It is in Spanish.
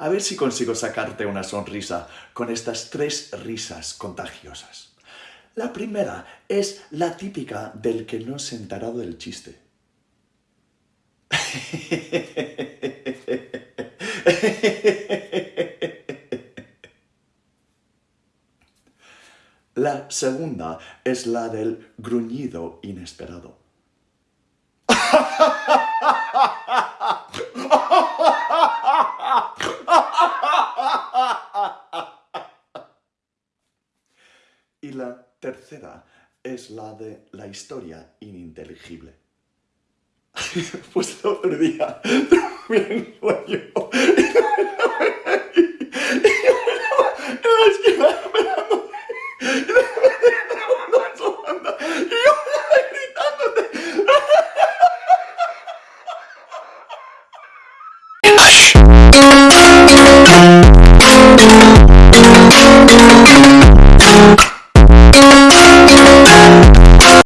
A ver si consigo sacarte una sonrisa con estas tres risas contagiosas. La primera es la típica del que no se enterado del chiste. La segunda es la del gruñido inesperado. Y la tercera es la de la historia ininteligible. pues el otro día un sueño Música